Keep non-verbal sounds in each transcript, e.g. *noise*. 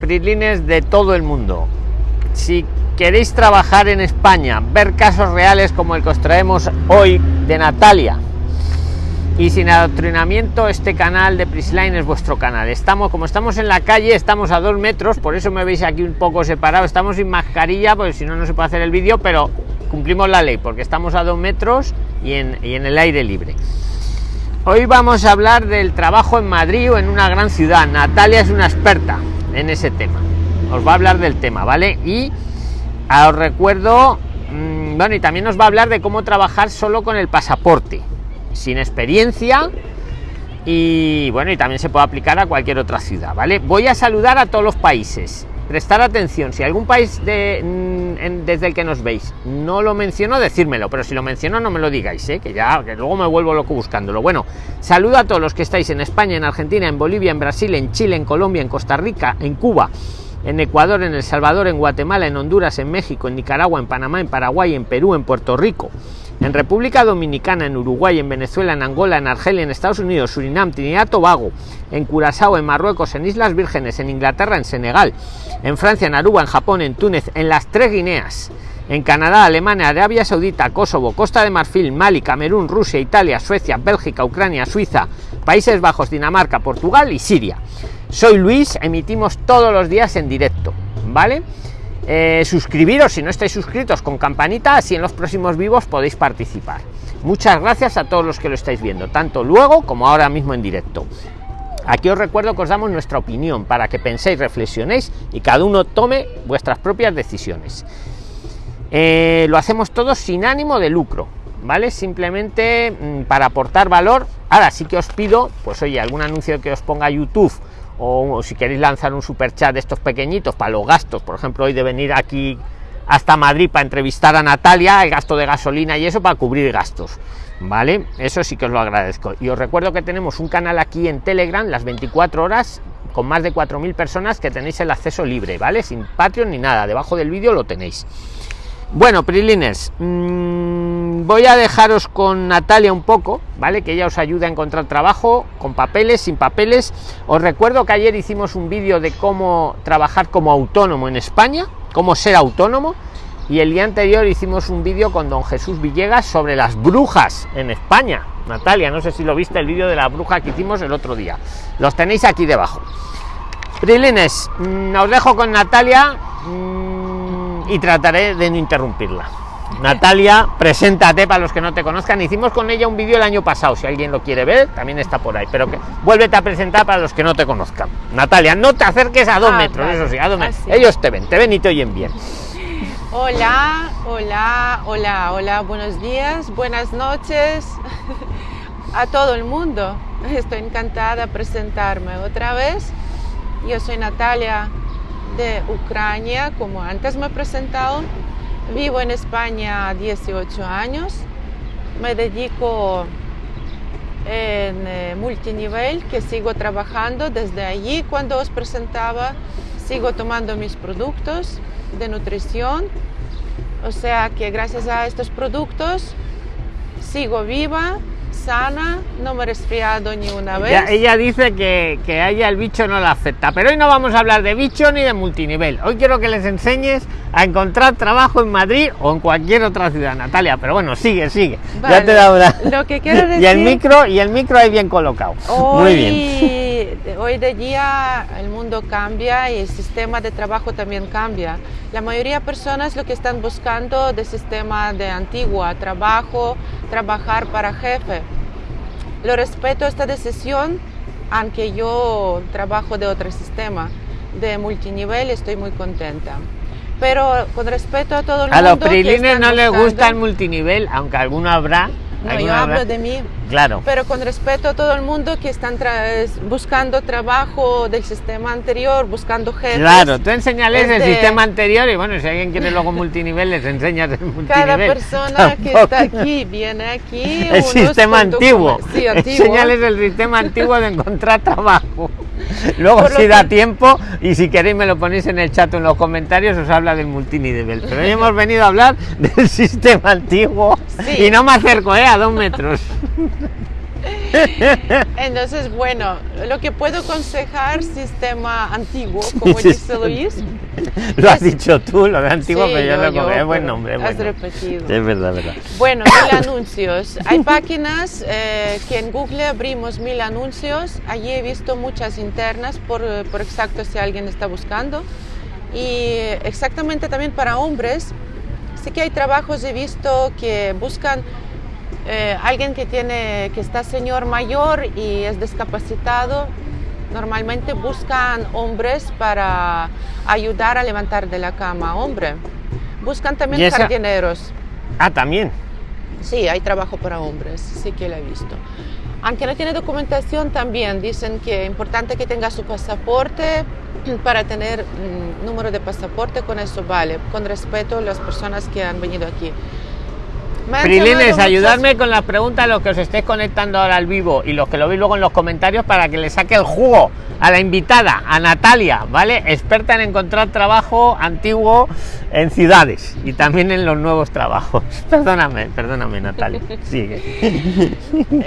PRIXLINES de todo el mundo. Si queréis trabajar en España, ver casos reales como el que os traemos hoy de Natalia, y sin adoctrinamiento, este canal de Prisline es vuestro canal. Estamos, como estamos en la calle, estamos a dos metros, por eso me veis aquí un poco separado. Estamos sin mascarilla, porque si no, no se puede hacer el vídeo, pero cumplimos la ley, porque estamos a dos metros y en, y en el aire libre. Hoy vamos a hablar del trabajo en Madrid o en una gran ciudad. Natalia es una experta en ese tema. Os va a hablar del tema, ¿vale? Y os recuerdo, mmm, bueno, y también nos va a hablar de cómo trabajar solo con el pasaporte, sin experiencia. Y bueno, y también se puede aplicar a cualquier otra ciudad, ¿vale? Voy a saludar a todos los países. Prestar atención, si algún país de, en, desde el que nos veis no lo menciono, decírmelo, pero si lo menciono no me lo digáis, ¿eh? que ya que luego me vuelvo loco buscándolo. Bueno, saludo a todos los que estáis en España, en Argentina, en Bolivia, en Brasil, en Chile, en Colombia, en Costa Rica, en Cuba, en Ecuador, en El Salvador, en Guatemala, en Honduras, en México, en Nicaragua, en Panamá, en Paraguay, en Perú, en Puerto Rico, en República Dominicana, en Uruguay, en Venezuela, en Angola, en Argelia, en Estados Unidos, Surinam, Trinidad, Tobago, en Curazao, en Marruecos, en Islas Vírgenes, en Inglaterra, en Senegal, en Francia, en Aruba, en Japón, en Túnez, en las tres Guineas, en Canadá, Alemania, Arabia Saudita, Kosovo, Costa de Marfil, Mali, Camerún, Rusia, Italia, Suecia, Bélgica, Ucrania, Suiza, Países Bajos, Dinamarca, Portugal y Siria. Soy Luis, emitimos todos los días en directo, ¿vale? Eh, suscribiros si no estáis suscritos con campanita, así en los próximos vivos podéis participar. Muchas gracias a todos los que lo estáis viendo, tanto luego como ahora mismo en directo. Aquí os recuerdo que os damos nuestra opinión para que penséis, reflexionéis y cada uno tome vuestras propias decisiones. Eh, lo hacemos todos sin ánimo de lucro, ¿vale? Simplemente mmm, para aportar valor. Ahora sí que os pido, pues oye, algún anuncio que os ponga YouTube o, si queréis lanzar un super chat de estos pequeñitos para los gastos, por ejemplo, hoy de venir aquí hasta Madrid para entrevistar a Natalia, el gasto de gasolina y eso para cubrir gastos. ¿Vale? Eso sí que os lo agradezco. Y os recuerdo que tenemos un canal aquí en Telegram las 24 horas con más de 4.000 personas que tenéis el acceso libre, ¿vale? Sin Patreon ni nada. Debajo del vídeo lo tenéis. Bueno, Prilines, mmm, voy a dejaros con Natalia un poco, ¿vale? Que ella os ayude a encontrar trabajo con papeles, sin papeles. Os recuerdo que ayer hicimos un vídeo de cómo trabajar como autónomo en España, cómo ser autónomo. Y el día anterior hicimos un vídeo con don Jesús Villegas sobre las brujas en España. Natalia, no sé si lo viste el vídeo de la bruja que hicimos el otro día. Los tenéis aquí debajo. Prilines, mmm, os dejo con Natalia. Mmm, y trataré de no interrumpirla. Natalia, preséntate para los que no te conozcan. Hicimos con ella un vídeo el año pasado, si alguien lo quiere ver, también está por ahí. Pero que vuélvete a presentar para los que no te conozcan. Natalia, no te acerques a dos ah, metros, eso sí, a dos metros. Así. Ellos te ven, te ven y te oyen bien. Hola, hola, hola, hola, buenos días, buenas noches a todo el mundo. Estoy encantada de presentarme otra vez. Yo soy Natalia de Ucrania, como antes me he presentado. Vivo en España 18 años. Me dedico en eh, multinivel, que sigo trabajando desde allí cuando os presentaba. Sigo tomando mis productos de nutrición. O sea que gracias a estos productos sigo viva, sana, no me he resfriado ni una vez. Ella, ella dice que, que, a ella el bicho no la afecta, pero hoy no vamos a hablar de bicho ni de multinivel. Hoy quiero que les enseñes a encontrar trabajo en Madrid o en cualquier otra ciudad, Natalia. Pero bueno, sigue, sigue. Vale. Ya te da una... Lo que quiero decir... *laughs* y el micro y el micro ahí bien colocado. Hoy, Muy bien. Hoy de día el mundo cambia y el sistema de trabajo también cambia. La mayoría de personas lo que están buscando de sistema de antigua, trabajo, trabajar para jefe. Lo respeto esta decisión, aunque yo trabajo de otro sistema, de multinivel, estoy muy contenta. Pero con respeto a todo el a mundo. A los prilines no les gusta el multinivel, aunque alguno habrá. No, yo hablo de mí. Claro. Pero con respeto a todo el mundo que están buscando trabajo del sistema anterior, buscando jefes. Claro, tú enseñales el sistema anterior y bueno, si alguien quiere luego multinivel, les enseñas el multinivel. Cada persona Tampoco. que está aquí viene aquí. *laughs* El sistema antiguo. Sí, antiguo. Enseñales el sistema antiguo de encontrar trabajo. *laughs* Luego si da que... tiempo y si queréis me lo ponéis en el chat o en los comentarios os habla del multinivel. Pero hoy hemos venido a hablar del *laughs* sistema antiguo sí. y no me acerco, ¿eh? A dos metros. *laughs* Entonces, bueno, lo que puedo aconsejar, sistema antiguo, como dice Luis. lo has dicho tú, lo de antiguo, pero yo, lo yo, es buen nombre. Has repetido. Es verdad, verdad. Bueno, mil anuncios. Hay páginas eh, que en Google abrimos mil anuncios. Allí he visto muchas internas, por, por exacto si alguien está buscando. Y exactamente también para hombres, sí que hay trabajos, he visto que buscan eh, alguien que tiene que está señor mayor y es discapacitado normalmente buscan hombres para ayudar a levantar de la cama hombre. Buscan también jardineros. Ah también. Sí hay trabajo para hombres sí que lo he visto. Aunque no tiene documentación también dicen que es importante que tenga su pasaporte *clears throat* para tener mm, número de pasaporte con eso vale con respeto a las personas que han venido aquí Prilines, ayudarme con las preguntas a los que os estéis conectando ahora al vivo y los que lo veis luego en los comentarios para que le saque el jugo a la invitada, a Natalia, ¿vale? Experta en encontrar trabajo antiguo en ciudades y también en los nuevos trabajos. *laughs* Perdóname, perdóname, Natalia. Sigue. *laughs*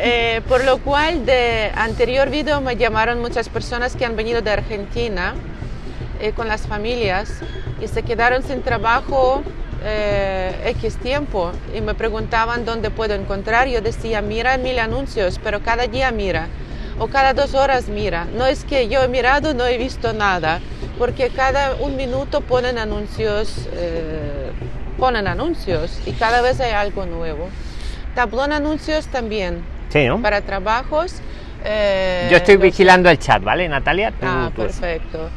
Eh, por lo cual, de anterior vídeo me llamaron muchas personas que han venido de Argentina eh, con las familias y se quedaron sin trabajo eh, X tiempo y me preguntaban dónde puedo encontrar. Yo decía, mira mil anuncios, pero cada día mira o cada dos horas mira. No es que yo he mirado, no he visto nada, porque cada un minuto ponen anuncios, eh, ponen anuncios y cada vez hay algo nuevo. Tablón anuncios también sí, para trabajos. Eh, yo estoy vigilando el chat, ¿vale, Natalia? ah, perfecto.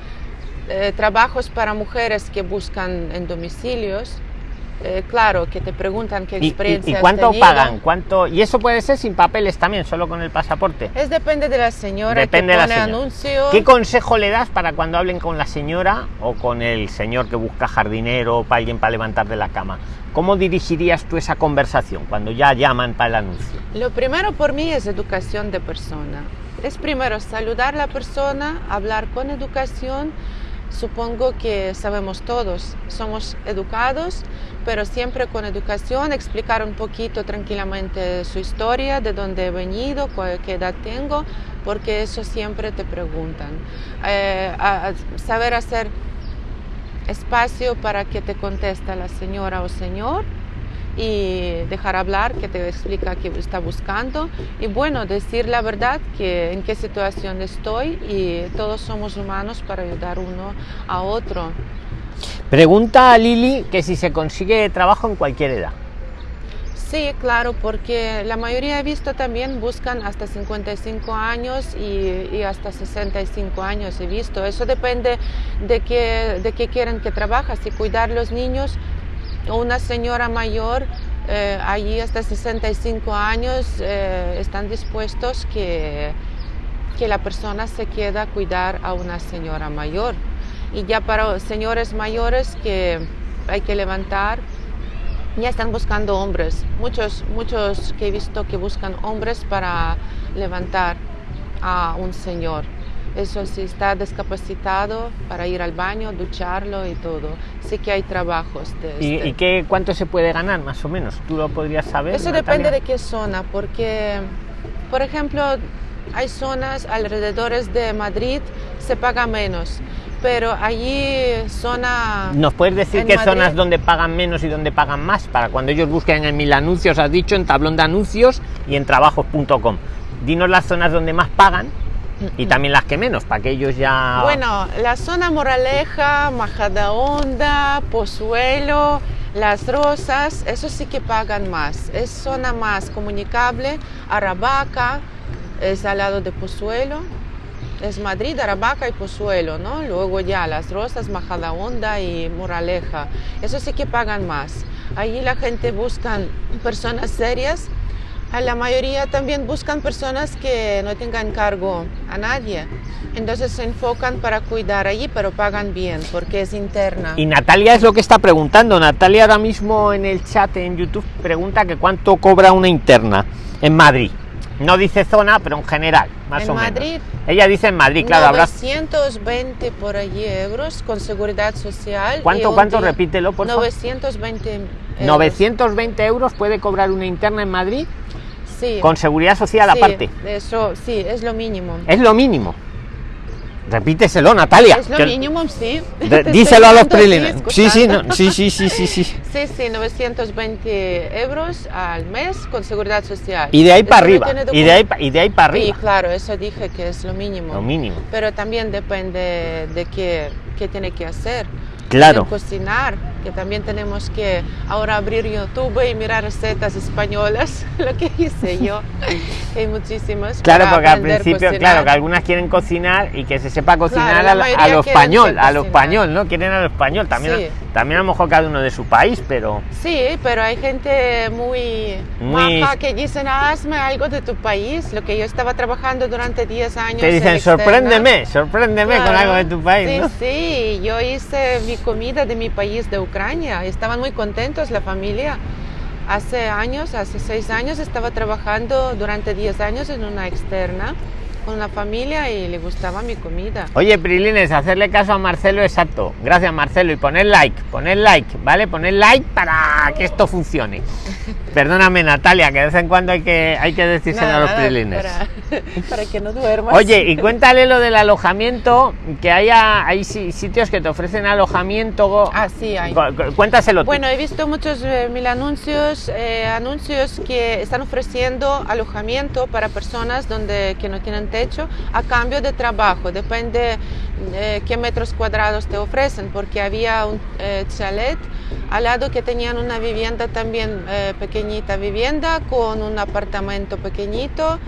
trabajos para mujeres que buscan en domicilios eh, claro, que te preguntan qué experiencia. ¿Y, cuánto pagan? ¿Cuánto? Y eso puede ser sin papeles también, solo con el pasaporte. Es depende de la señora depende que pone anuncio. ¿Qué consejo le das para cuando hablen con la señora o con el señor que busca jardinero o para alguien para levantar de la cama? ¿Cómo dirigirías tú esa conversación cuando ya llaman para el anuncio? Lo primero por mí es educación de persona. Es primero saludar a la persona, hablar con educación supongo que sabemos todos, somos educados, pero siempre con educación, explicar un poquito tranquilamente su historia, de dónde he venido, qué edad tengo, porque eso siempre te preguntan. Eh, saber hacer espacio para que te conteste la señora o señor y dejar hablar, que te explica qué está buscando y bueno, decir la verdad, que en qué situación estoy y todos somos humanos para ayudar uno a otro. Pregunta a Lili que si se consigue trabajo en cualquier edad. Sí, claro, porque la mayoría he visto también buscan hasta 55 años y, hasta 65 años he visto. Eso depende de qué, de qué quieren que trabajas. Si cuidar los niños, una señora mayor eh, allí hasta 65 años eh, están dispuestos que, que la persona se queda a cuidar a una señora mayor. Y ya para señores mayores que hay que levantar, ya están buscando hombres. Muchos, muchos que he visto que buscan hombres para levantar a un señor. Eso sí, está discapacitado para ir al baño, ducharlo y todo. Sí que hay trabajos de ¿Y, este. ¿Y qué, cuánto se puede ganar más o menos? ¿Tú lo podrías saber? Eso depende de qué zona, porque, por ejemplo, hay zonas alrededor de Madrid se paga menos, pero allí zona... ¿Nos puedes decir qué zonas donde pagan menos y donde pagan más? Para cuando ellos busquen en mil anuncios, has dicho, en tablón de anuncios y en trabajos.com. Dinos las zonas donde más pagan y también las que menos, para que ellos ya... Bueno, la zona Moraleja, Majadahonda, Pozuelo, Las Rosas, eso sí que pagan más. Es zona más comunicable, Aravaca, es al lado de Pozuelo, es Madrid, Aravaca y Pozuelo, ¿no? Luego ya Las Rosas, Majadahonda y Moraleja, eso sí que pagan más. Allí la gente busca personas serias la mayoría también buscan personas que no tengan cargo a nadie. Entonces se enfocan para cuidar allí, pero pagan bien porque es interna. Y Natalia es lo que está preguntando. Natalia ahora mismo en el chat en YouTube pregunta que cuánto cobra una interna en Madrid. No dice zona, pero en general, más o Madrid, menos. Ella dice en Madrid, claro. 920 por allí euros con seguridad social. ¿Cuánto, cuánto? Repítelo, por 920 euros. 920 euros puede cobrar una interna en Madrid. Sí. Con seguridad social Sí, aparte. Eso sí, es lo mínimo. Es lo mínimo. Repíteselo, Natalia. Es lo que- mínimo, sí. *laughs* díselo a los dando, sí. Sí, no, sí, sí, sí, sí, sí. *laughs* Sí, sí, 920 euros al mes con seguridad social. Y de ahí Eso para arriba. Y de ahí, y de ahí para Sí, arriba. claro, eso dije que es lo mínimo. Lo mínimo. Pero también depende de qué, qué tiene que hacer. Claro. Tiene cocinar, que también tenemos que ahora abrir YouTube y mirar recetas españolas, *laughs* lo que hice yo. *laughs* Hay muchísimas. Claro, porque al principio, cocinar. claro, que algunas quieren cocinar y que se sepa cocinar la a, a lo español, a lo español, ¿no? Quieren a lo español. También, Sí. también a lo mejor cada uno de su país, pero Sí, pero hay gente muy, Muy- maja que dicen, hazme algo de tu país. Lo que yo estaba trabajando durante 10 años. te en dicen, sorpréndeme, sorpréndeme con Claro. algo de tu país, Sí, ¿no? sí, yo hice mi comida de mi país, de Ucrania. Estaban muy contentos la familia. Hace años, hace seis años, estaba trabajando durante 10 años en una externa con la familia y le gustaba mi comida. Oye, Prilines, hacerle caso a Marcelo exacto. Gracias, Marcelo. Y poner like, poner like, ¿vale? Poner like para que esto funcione. *laughs* Perdóname, Natalia, que de vez en cuando hay que, hay que decírselo Nada, a los nada, Prilines. para, *laughs* para que no duermas. Oye, y cuéntale lo del alojamiento, que haya, hay si- sitios que te ofrecen alojamiento. Ah, sí, hay. Cu- cu- Cuéntaselo tú. Bueno, he visto muchos eh, mil anuncios, eh, anuncios que están ofreciendo alojamiento para personas donde, que no tienen a cambio de trabajo. Depende de qué metros cuadrados te ofrecen, porque había un eh, chalet al lado que tenían una vivienda también eh, pequeñita vivienda con un apartamento pequeñito.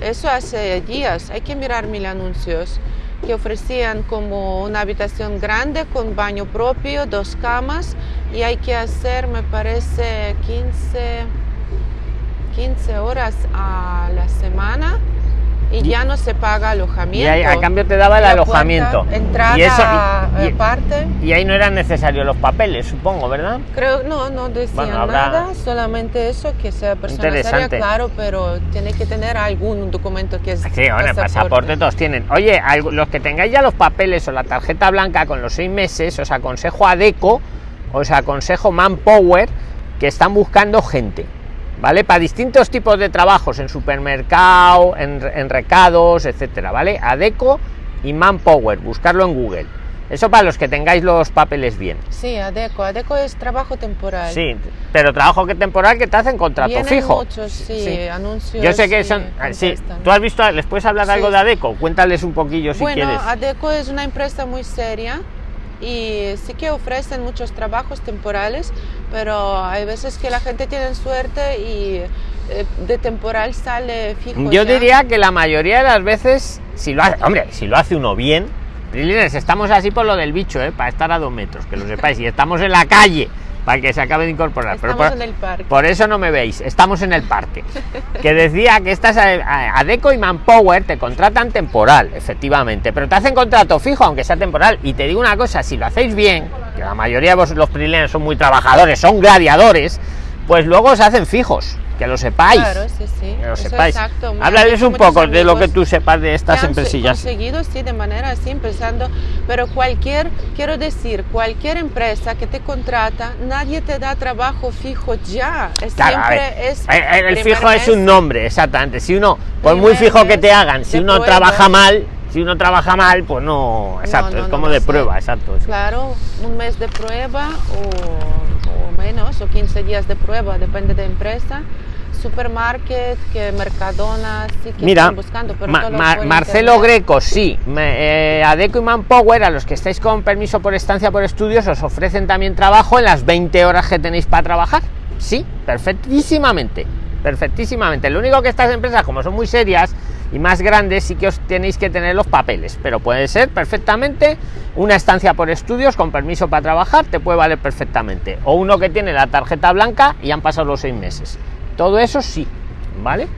Eso hace días. Hay que mirar mil anuncios que ofrecían como una habitación grande con baño propio, dos camas y hay que hacer, me parece, 15, 15 horas a la semana y ya no se paga alojamiento. Y ahí, a cambio te daba el La alojamiento. puerta, entrada y, eso, y- y- aparte. y ahí no eran necesarios los papeles, supongo, ¿verdad? Creo, no, no decían Bueno, habrá- nada, solamente eso, que sea persona seria, claro, pero tiene que tener algún documento que es Sí, bueno, el pasaporte todos tienen. Oye, los que tengáis ya los papeles o la tarjeta blanca con los seis meses, os aconsejo a Deco, os aconsejo Manpower, que están buscando gente, ¿vale? Para distintos tipos de trabajos, en supermercado, en, en recados, etcétera, ¿vale? Adeco y Manpower, buscarlo en Google. Eso para los que tengáis los papeles bien. Sí, ADECO, ADECO es trabajo temporal. Sí, pero trabajo que temporal que te hacen contrato Vienen fijo. muchos, sí, Sí. anuncios. Yo sé que son. ah, Sí, tú has visto, ¿les puedes hablar Sí. algo de Adeco? Cuéntales un poquillo si bueno, quieres. ADECO es una empresa muy seria y sí que ofrecen muchos trabajos temporales, pero hay veces que la gente tiene suerte y eh, de temporal sale fijo. Yo ya. diría que la mayoría de las veces, si lo hace, hombre, si lo hace uno bien, estamos así por lo del bicho, ¿eh? para estar a dos metros, que lo sepáis, y estamos en la calle para que se acabe de incorporar. Pero Estamos por, en el parque. por eso no me veis, estamos en el parque. Que decía que estas Adeco y Manpower te contratan temporal, efectivamente, pero te hacen contrato fijo, aunque sea temporal. Y te digo una cosa, si lo hacéis bien, que la mayoría de vos los Prilines son muy trabajadores, son gladiadores, pues luego se hacen fijos, que lo sepáis. Claro, sí, sí. Que lo eso sepáis. exacto. Háblales un poco de lo que tú sepas de estas han empresillas. conseguido, sí, de manera así, empezando, pero cualquier, quiero decir, cualquier empresa que te contrata, nadie te da trabajo fijo ya. Es Claro, a siempre es el- fijo es un nombre, exactamente. Si uno, por muy fijo que te hagan, si uno trabaja mal, si uno trabaja mal, pues no, exacto, no, es como de prueba, exacto. Claro, un mes de prueba o menos, o 15 días de prueba, depende de empresa. Supermarket, que Mercadona, sí que Mira, están buscando, pero Ma- Ma- Marcelo internet. Greco, sí. Me- eh, Adeco y Manpower, a los que estáis con permiso por estancia por estudios, os ofrecen también trabajo en las 20 horas que tenéis para trabajar. Sí, perfectísimamente. Perfectísimamente. Lo único que estas empresas, como son muy serias y más grandes, sí que os tenéis que tener los papeles. Pero puede ser perfectamente una estancia por estudios con permiso para trabajar, te puede valer perfectamente. O uno que tiene la tarjeta blanca y han pasado los seis meses. Todo eso sí, ¿vale?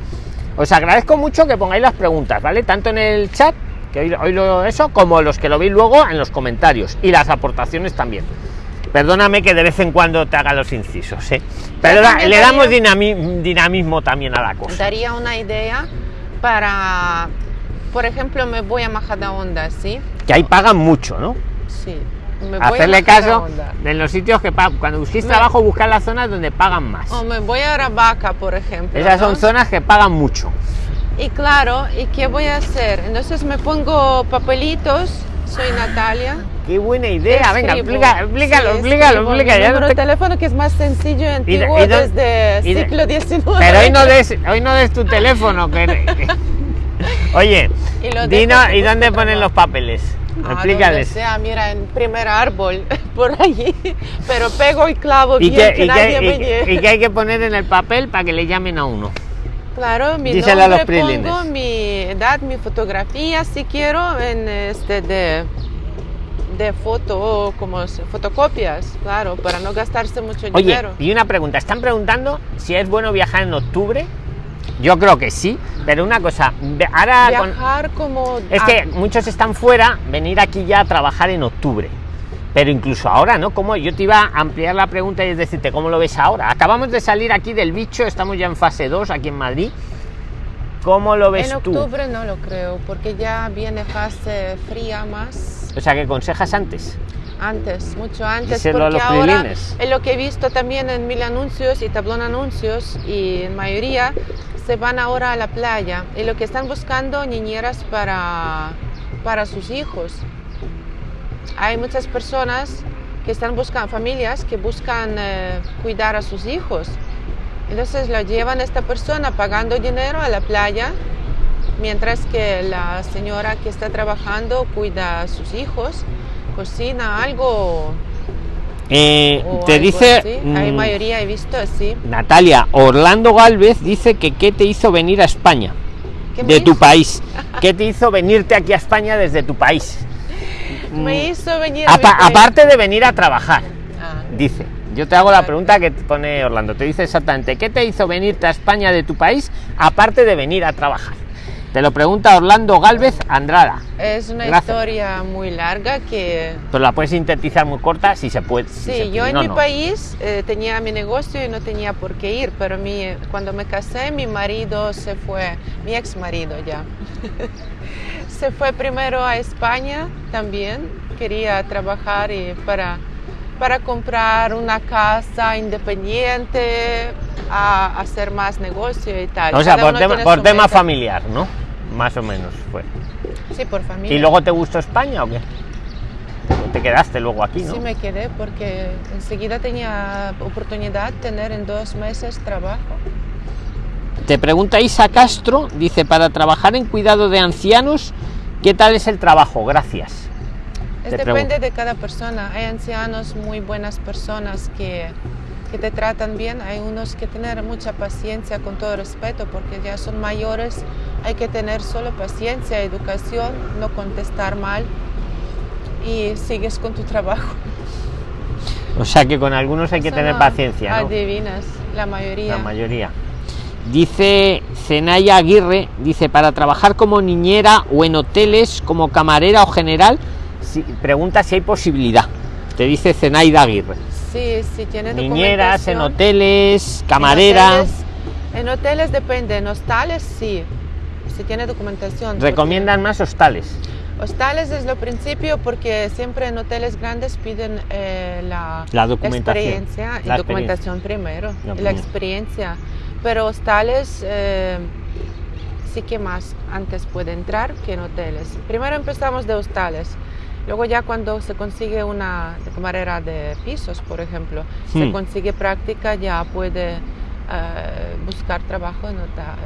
Os agradezco mucho que pongáis las preguntas, ¿vale? Tanto en el chat, que hoy, hoy lo eso, como los que lo veis luego en los comentarios y las aportaciones también. Perdóname que de vez en cuando te haga los incisos, ¿eh? Pero le damos dinami- dinamismo también a la cosa. daría una idea para, por ejemplo, me voy a Majadahonda, ¿sí? Que ahí pagan mucho, ¿no? Sí. Me voy Hacerle caso a Onda. de los sitios que pagan. Cuando busquéis Me- trabajo, buscar las zonas donde pagan más. O me voy a Aravaca, por ejemplo. Esas son ¿no? zonas que pagan mucho. Y claro, ¿y qué voy a hacer? Entonces me pongo papelitos. Soy Natalia. Qué buena idea. Venga, explica, explícalo, Sí, explícalo, explica. mi ya no número te- de teléfono que es más sencillo y Y de- antiguo y de- desde y de- siglo XIX. Pero hoy no des, hoy no des tu teléfono. Que... *laughs* Oye, Y que ¿y dónde ponen los papeles? Ah, donde Explícales. sea, mira, en primer árbol, *laughs* por allí. Pero pego y clavo ¿Y bien qué, que y, nadie qué, me y- llegue. y qué hay que poner en el papel para que le llamen a uno? Claro, mi Díselo a los nombre, pongo mi edad, mi fotografía, si quiero, en este de, de foto, como se- fotocopias, claro, para no gastarse mucho Oye, dinero. y una pregunta. Están preguntando si es bueno viajar en octubre. Yo creo que sí, pero una cosa. Ahora con- Viajar como... Es a- que muchos están fuera, venir aquí ya a trabajar en octubre. Pero incluso ahora, ¿no? Como yo te iba a ampliar la pregunta y es decirte, ¿cómo lo ves ahora? Acabamos de salir aquí del bicho, estamos ya en fase 2 aquí en Madrid. ¿Cómo lo ves en tú? octubre no lo creo, porque ya viene fase fría más O sea, ¿qué aconsejas antes? antes, mucho antes, Díselo a porque los ahora prilines. en lo que he visto también en mil anuncios y tablón anuncios y en mayoría se van ahora a la playa y lo que están buscando niñeras para, para sus hijos. Hay muchas personas que están buscando, familias que buscan eh, cuidar a sus hijos. Entonces lo llevan esta persona pagando dinero a la playa, mientras que la señora que está trabajando cuida a sus hijos, cocina algo. Eh, te algo dice. Hay mm, mayoría, he visto así. Natalia, Orlando Galvez dice que qué te hizo venir a España, ¿Qué me de tu país. *laughs* ¿Qué te hizo venirte aquí a España desde tu país? Me Mm, hizo venir a país. aparte de venir a trabajar. Ah, Dice, yo te hago la Vale. pregunta que te pone Orlando, te dice exactamente, ¿qué te hizo venirte a España de tu país aparte de venir a trabajar? Te lo pregunta Orlando Galvez Andrada, es una Gracias. historia muy larga que pero la puedes sintetizar muy corta si se puede. si Sí, yo en no, mi no. país eh, tenía mi negocio y no tenía por qué ir, pero mi, cuando me casé mi marido se fue, mi ex marido ya, *laughs* se fue primero a España también, quería trabajar y para, para comprar una casa independiente, a hacer más negocio y tal. O sea, Cada por tema, por familiar, ¿no? Más o menos fue. Sí, por familia. ¿Y luego te gustó España o qué? Te quedaste luego aquí, ¿no? Sí me quedé porque enseguida tenía oportunidad de tener en dos meses trabajo. Te pregunta Isa Castro, dice, para trabajar en cuidado de ancianos, ¿qué tal es el trabajo? Gracias. Te depende pregunto. de cada persona. Hay ancianos muy buenas personas que, que te tratan bien. Hay unos que tener mucha paciencia, con todo respeto, porque ya son mayores. Hay que tener solo paciencia, educación, no contestar mal y sigues con tu trabajo. O sea que con algunos hay que Eso tener paciencia, ¿no? Adivinas, la mayoría. La mayoría. Dice Zenaya Aguirre, dice, para trabajar como niñera o en hoteles, como camarera o general, si, pregunta si hay posibilidad. Te dice Zenaida Aguirre. Sí, sí, tiene Niñeras, en hoteles, En camarera. hoteles, En hoteles depende, en hostales sí, si tiene documentación. Recomiendan más hostales. Hostales es lo principio porque siempre en hoteles grandes piden eh, la, La documentación. experiencia y La documentación primero La y la primera. experiencia. Pero hostales eh, sí que más antes puede entrar que en hoteles. Primero empezamos de hostales. Luego ya cuando se consigue una camarera de pisos, por ejemplo, se Hmm. consigue práctica, ya puede eh, buscar trabajo en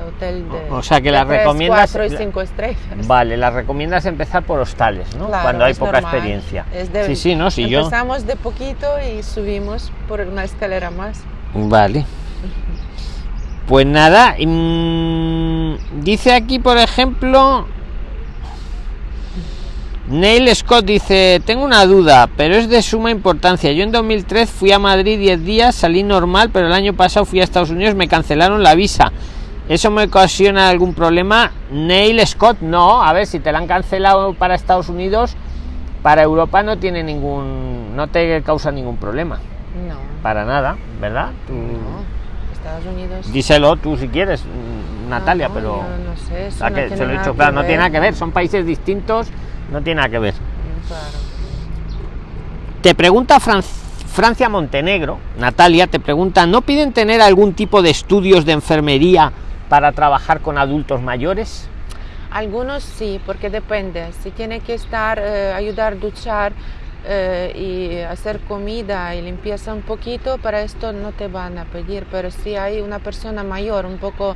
hotel de O sea que de las tres, recomiendas- cuatro y la- cinco estrellas. Vale, las recomiendas empezar por hostales, ¿no? Claro, Cuando hay poca normal. experiencia. Es de- sí, sí, no, si yo. Empezamos de poquito y subimos por una escalera más. Vale. *laughs* Pues nada, mm, dice aquí, por ejemplo, Neil Scott dice, tengo una duda, pero es de suma importancia. Yo en 2003 fui a Madrid 10 días, salí normal, pero el año pasado fui a Estados Unidos, me cancelaron la visa. ¿Eso me ocasiona algún problema? Neil Scott, no. A ver, si te la han cancelado para Estados Unidos, para Europa no tiene ningún, no te causa ningún problema. No, Para nada, ¿verdad? Tú- no. Estados Unidos. Díselo tú si quieres, Natalia, No, pero yo no sé, eso no que tiene se lo he dicho claro, no tiene nada que ver, son países distintos, no tiene nada que ver. Te pregunta Francia Montenegro, Natalia, te pregunta, ¿no piden tener algún tipo de estudios de enfermería para trabajar con adultos mayores? Algunos sí, porque depende. Si tiene que estar, eh, ayudar a duchar eh, y hacer comida y limpieza un poquito, para esto no te van a pedir. Pero si hay una persona mayor, un poco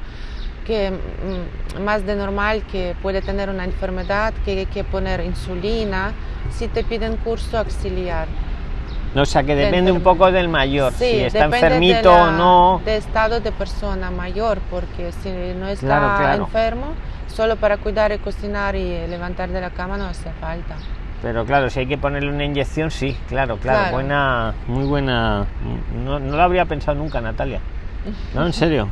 que mm, más de normal, que puede tener una enfermedad, que hay que poner insulina, si te piden curso auxiliar. No, o sea que depende un poco del mayor, si está enfermito o no. De estado de persona mayor, porque si no está enfermo, solo para cuidar y cocinar y levantar de la cama no hace falta. Pero claro, si hay que ponerle una inyección, sí, claro, claro, buena, muy buena. No, no lo habría pensado nunca, Natalia. No, en serio.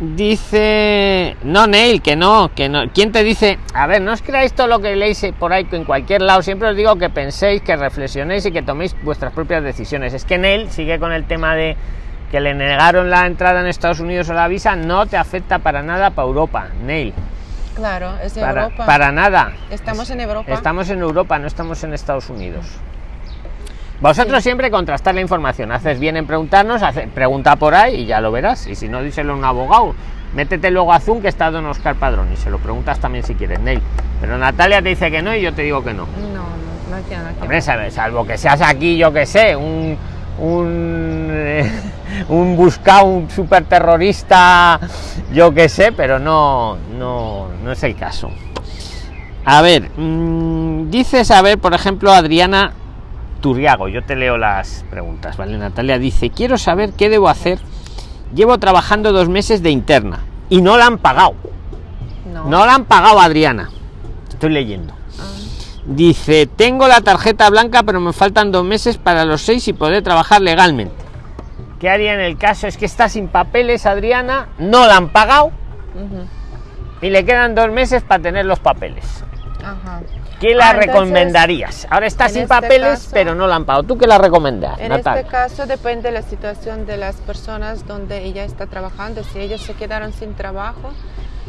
Dice, no, Neil, que no, que no. ¿Quién te dice? A ver, no os creáis todo lo que leéis por ahí en cualquier lado. Siempre os digo que penséis, que reflexionéis y que toméis vuestras propias decisiones. Es que Neil sigue con el tema de que le negaron la entrada en Estados Unidos o la visa no te afecta para nada para Europa, Neil. Claro, es para, Europa. Para nada. Estamos en Europa. Estamos en Europa, no estamos en Estados Unidos. Vosotros siempre contrastar la información. Haces bien en preguntarnos, hace, pregunta por ahí y ya lo verás. Y si no, díselo a un abogado. Métete luego a Zoom que está Don Oscar Padrón y se lo preguntas también si quieres, Neil. Pero Natalia te dice que no y yo te digo que no. No, no, no quiero, no Hombre, salvo que seas aquí, yo que sé, un un, eh, *laughs* un buscado, un super terrorista, yo que sé, pero no, no, no es el caso. A ver, mmm, dices, a ver, por ejemplo, Adriana Turriago, yo te leo las preguntas, ¿vale? Natalia dice, quiero saber qué debo hacer. Llevo trabajando dos meses de interna y no la han pagado. No, no la han pagado, Adriana. Estoy leyendo. Dice, tengo la tarjeta blanca, pero me faltan dos meses para los seis y poder trabajar legalmente. ¿Qué haría en el caso? Es que está sin papeles, Adriana, no la han pagado y le quedan dos meses para tener los papeles. ¿Qué la ah, recomendarías? Ahora está sin este papeles, pero no la han pagado. ¿Tú qué la recomendas? En este caso depende de la situación de las personas donde ella está trabajando. Si ellos se quedaron sin trabajo,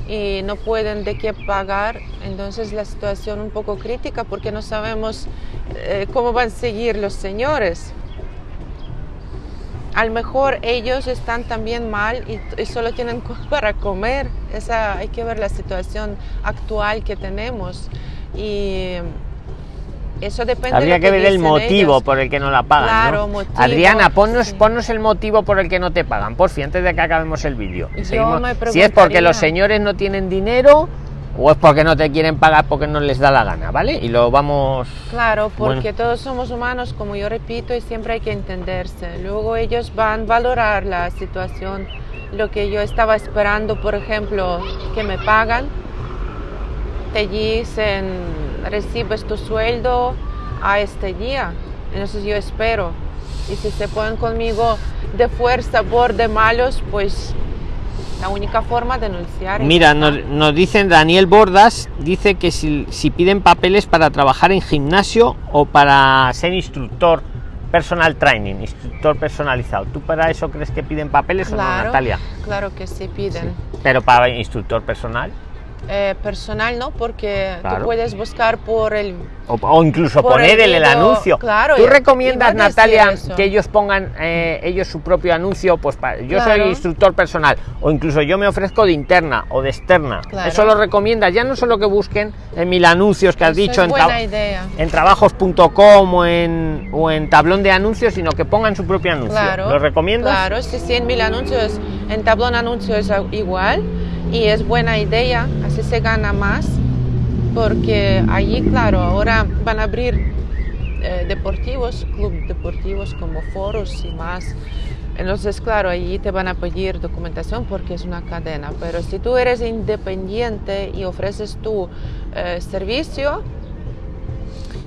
y no pueden de qué pagar, entonces la situación un poco crítica porque no sabemos eh, cómo van a seguir los señores. A lo mejor ellos están también mal y, solo tienen *laughs* para comer. Esa, hay que ver la situación actual que tenemos. Y eso depende. Habría que, ver el motivo por el que no la pagan. Adriana, ponnos, el motivo por el que no te pagan, por fin, antes de que acabemos el vídeo. Si es porque los señores no tienen dinero o es porque no te quieren pagar porque no les da la gana, ¿vale? Y lo vamos. Claro, porque todos somos humanos, como yo repito, y siempre hay que entenderse. Luego ellos van a valorar la situación, lo que yo estaba esperando, por ejemplo, que me pagan. Te dicen recibes tu sueldo a este día. Entonces yo espero. Y si se ponen conmigo de fuerza por de malos, pues la única forma de denunciar. Mira, nos, dicen Daniel Bordas, dice que si, piden papeles para trabajar en gimnasio o para ser instructor personal training, instructor personalizado. ¿Tú para eso crees que piden papeles o no, Natalia? Claro que sí piden. Pero para instructor personal. Eh, personal, ¿no? Porque tú puedes buscar por el... O, incluso poner el, anuncio. Claro. ¿Tú recomiendas, Natalia, que ellos pongan eh, ellos su propio anuncio? Pues yo soy instructor personal, o incluso yo me ofrezco de interna o de externa. Eso lo recomiendas, ya no solo que busquen en mil anuncios que has dicho en, en trabajos.com o en, o en tablón de anuncios, sino que pongan su propio anuncio. ¿Lo recomiendas? Claro, si 100 mil anuncios en tablón anuncios es igual y es buena idea, así se gana más, porque allí, claro, ahora van a abrir eh, deportivos, clubes deportivos como foros y más. Entonces, claro, allí te van a pedir documentación porque es una cadena, pero si tú eres independiente y ofreces tu eh, servicio,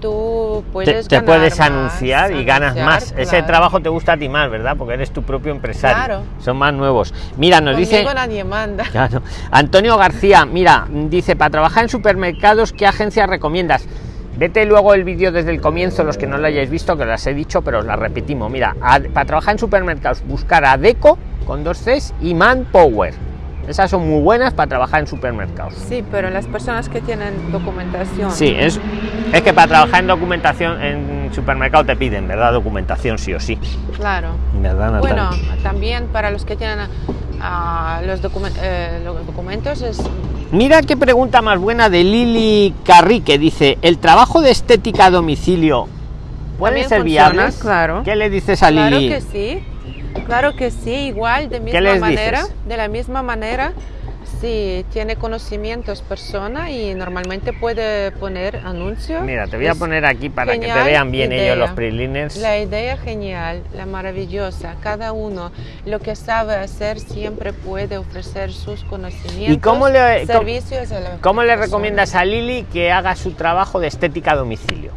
tú puedes te, puedes anunciar y ganas más. Ese trabajo te gusta a ti más, ¿verdad? Porque eres tu propio empresario. Son más nuevos. Mira, nos dice. nadie manda. *laughs* Antonio García, mira, dice, para trabajar en supermercados, ¿qué agencia recomiendas? Vete luego el vídeo desde el comienzo, los que no lo hayáis visto, que las he dicho, pero os las repetimos. Mira, para trabajar en supermercados, buscar a Deco con dos Cs y Manpower esas son muy buenas para trabajar en supermercados. Sí, pero las personas que tienen documentación. Sí, es, es que para trabajar en documentación, en supermercado te piden, ¿verdad? Documentación sí o sí. Claro. ¿Verdad, Natalia? Bueno, también para los que tienen ah, los, documen- eh, los documentos es Mira qué pregunta más buena de Lili Carri que dice, ¿el trabajo de estética a domicilio puede ser funciona, viable? claro. ¿Qué le dices a Claro Lili? que sí, claro que sí, igual de misma manera, dices? de la misma manera, si tiene conocimientos persona y normalmente puede poner anuncio. Mira, te voy a poner aquí para que te vean bien idea. ellos los preliners. La idea genial, la maravillosa, cada uno lo que sabe hacer siempre puede ofrecer sus conocimientos. ¿Y cómo le- cómo- servicios a la ¿Cómo le recomiendas a Lili que haga su trabajo de estética a domicilio?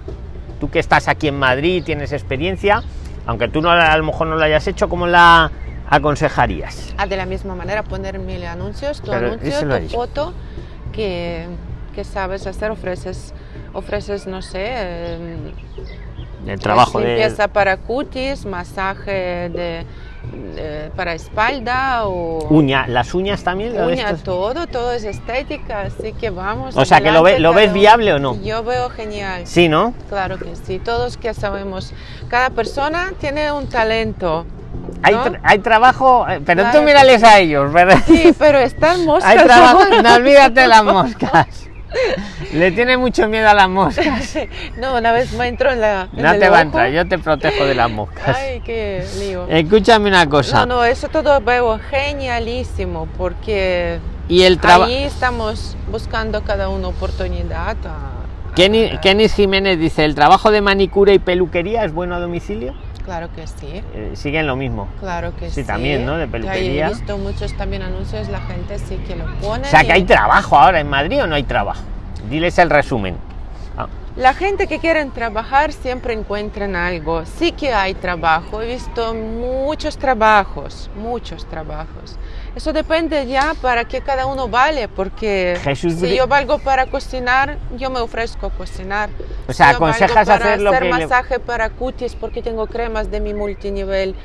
Tú que estás aquí en Madrid, tienes experiencia, aunque tú no, a lo mejor no lo hayas hecho, ¿cómo la aconsejarías? Ah, de la misma manera poner mil anuncios, tu Pero anuncio, tu foto que, que sabes hacer, ofreces, ofreces no sé, eh, El trabajo de... limpieza para cutis, masaje de, de- para espalda o Uña, las uñas también. lo uña, todo, todo es estética, así que vamos. O sea, que lo ve- lo ves viable o no? Yo veo genial. Sí, ¿no? Claro que sí, todos que sabemos, cada persona tiene un talento. Hay, tra- hay trabajo, eh, pero Claro tú mírales a ellos, ¿verdad? Sí, pero están *laughs* moscas. Hay trabajo, no olvídate las *laughs* moscas. Le tiene mucho miedo a las moscas. *laughs* No, una vez me entró en la. en No el te va a entrar, yo te protejo de las moscas. Ay, qué lío. Escúchame una cosa. No, no, eso todo veo genialísimo porque Y el trabajo. ahí estamos buscando cada uno oportunidad. a- Kenny, a- Kenny Jiménez dice, ¿el trabajo de manicura y peluquería es bueno a domicilio? Claro que sí. Eh, siguen lo mismo. Claro que sí. Sí, también, ¿no? De peluquería. He visto muchos también anuncios, la gente sí que lo pone. O sea, que y- hay trabajo ahora en Madrid o no hay trabajo. Diles el resumen. Ah, La gente que quieren trabajar siempre encuentran algo. Sí que hay trabajo. He visto muchos trabajos, muchos trabajos. Eso depende ya para qué cada uno vale, porque Jesús si yo valgo para cocinar, yo me ofrezco a cocinar. O sea, Si aconsejas para hacer lo que le- masaje para cutis porque tengo cremas de mi multinivel,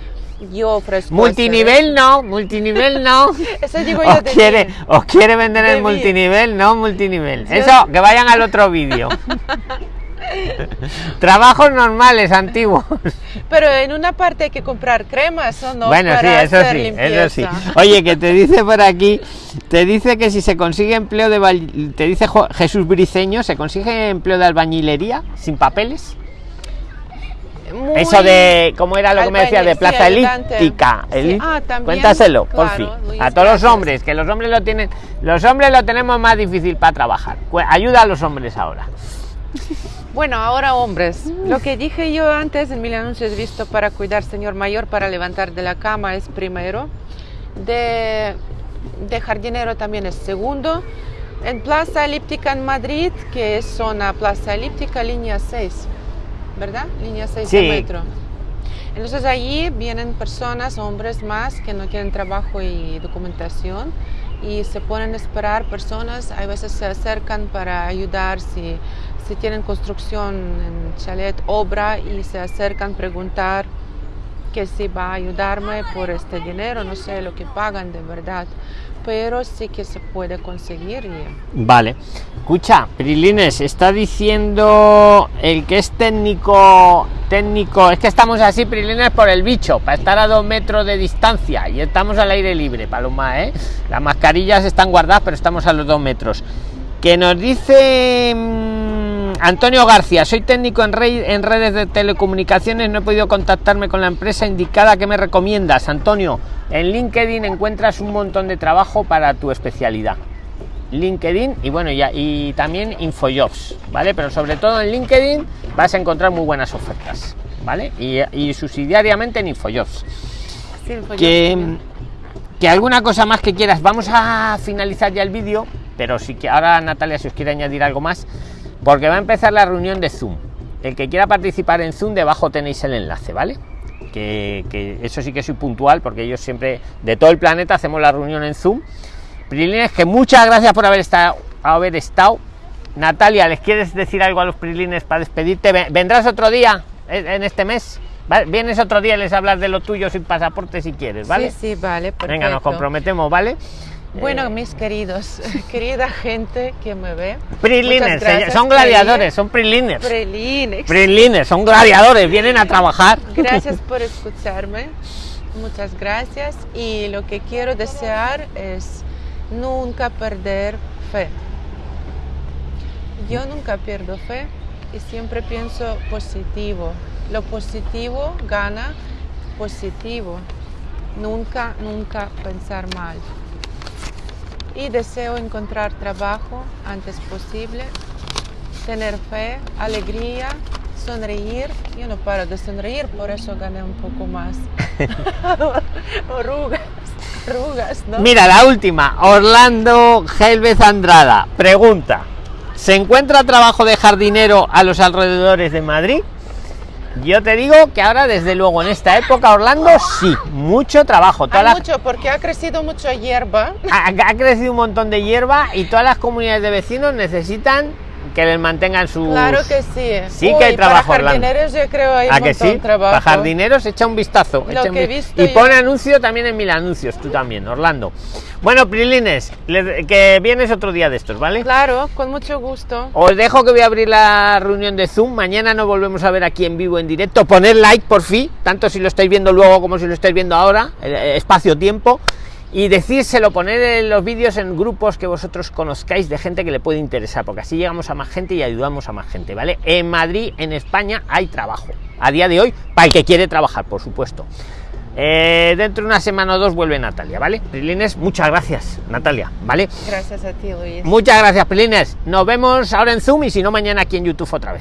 yo ofrezco. Multinivel no, multinivel no. hacer- *laughs* Eso digo yo Os de quiere, mí. os quiere vender De el mí. multinivel, no multinivel. Eso, que vayan al otro vídeo. *laughs* *laughs* Trabajos normales, antiguos. Pero en una parte hay que comprar cremas, ¿o no? bueno, sí, Para eso hacer sí, eso sí. Oye, que te dice por aquí, te dice que si se consigue empleo de te dice Jesús Briceño, ¿se consigue empleo de albañilería sin papeles? Muy- Eso de, ¿cómo era lo que me decía? De sí, plaza ayudante. elíptica. Sí, ah, también, Cuéntaselo, por fin. Luis, A todos los hombres, que los hombres lo tienen, los hombres lo tenemos más difícil para trabajar. Ayuda a los hombres ahora. *laughs* Bueno, ahora hombres. Lo que dije yo antes en mil anuncios visto para cuidar señor mayor para levantar de la cama es primero. De, de jardinero también es segundo. En Plaza Elíptica en Madrid, que es zona Plaza Elíptica, línea 6, ¿verdad? Línea 6 Sí. de metro. Entonces allí vienen personas, hombres más, que no tienen trabajo y documentación y se ponen a esperar personas, a veces se acercan para ayudar si, si tienen construcción en chalet, obra y se acercan a preguntar que si va a ayudarme por este dinero, no sé lo que pagan de verdad, pero sí que se puede conseguir. Vale. Escucha, Prilines, está diciendo el que es técnico, técnico, es que estamos así, Prilines, por el bicho, para estar a dos metros de distancia y estamos al aire libre, Paloma, ¿eh? Las mascarillas están guardadas, pero estamos a los dos metros. Que nos dice mm, Antonio García, soy técnico en, redes de telecomunicaciones, no he podido contactarme con la empresa indicada. ¿Qué me recomiendas, Antonio? En LinkedIn encuentras un montón de trabajo para tu especialidad. LinkedIn y bueno, ya y también Infojobs, ¿vale? Pero sobre todo en LinkedIn vas a encontrar muy buenas ofertas, ¿vale? Y, y subsidiariamente en Infojobs. Sí, yo Que, también. que alguna cosa más que quieras. Vamos a finalizar ya el vídeo, pero sí que ahora Natalia, si os quiere añadir algo más, porque va a empezar la reunión de Zoom. El que quiera participar en Zoom, debajo tenéis el enlace, ¿vale? Que, que eso sí que soy puntual, porque ellos siempre, de todo el planeta, hacemos la reunión en Zoom. Prilines, que muchas gracias por haber estado, haber estado. Natalia, ¿les quieres decir algo a los Prilines para despedirte? Ven- ¿Vendrás otro día en en este mes? ¿Vale? Vienes otro día y les hablas de lo tuyo sin pasaporte si quieres, ¿vale? Sí, sí, vale, Venga, nos perfecto. comprometemos, ¿vale? Bueno, mis queridos, *laughs* querida gente que me ve. Gracias, son gladiadores, son prilines. Prelines. Prilines, son gladiadores, vienen a trabajar. *laughs* Gracias por escucharme. Muchas gracias. Y lo que quiero desear es nunca perder fe. Yo nunca pierdo fe y siempre pienso positivo. Lo positivo gana positivo. Nunca, nunca pensar mal. Y deseo encontrar trabajo antes posible, tener fe, alegría, sonreír. Yo no paro de sonreír, por eso gané un poco más. *laughs* Arrugas, arrugas, ¿no? Mira, la última, Orlando Gelvez Andrada, pregunta, ¿se encuentra trabajo de jardinero a los alrededores de Madrid? Yo te digo que ahora, desde luego, en esta época, Orlando, sí, mucho trabajo. Toda Hay la- mucho, porque ha crecido mucho hierba. *laughs* ha, ha crecido un montón de hierba y todas las comunidades de vecinos necesitan que les mantengan sus... Claro que sí. Sí que hay trabajo, Para jardineros yo creo hay un ¿A que sí? trabajo. Para jardineros echa un vistazo. Lo echa un que he vi- visto y yo. pone anuncio también en mil anuncios, tú también, Orlando. Bueno, Prilines, que vienes otro día de estos, ¿vale? Claro, con mucho gusto. Os dejo que voy a abrir la reunión de Zoom. Mañana nos volvemos a ver aquí en vivo, en directo. Poner like por fin, tanto si lo estáis viendo luego como si lo estáis viendo ahora, el espacio-tiempo. Y decírselo, poner en los vídeos en grupos que vosotros conozcáis de gente que le puede interesar, porque así llegamos a más gente y ayudamos a más gente, ¿vale? En Madrid, en España, hay trabajo. A día de hoy, para el que quiere trabajar, por supuesto. Eh, dentro de una semana o dos vuelve Natalia, ¿vale? Prilines, muchas gracias, Natalia, ¿vale? Gracias a ti, Luis. Muchas gracias, Prilines. Nos vemos ahora en Zoom y si no, mañana aquí en YouTube otra vez.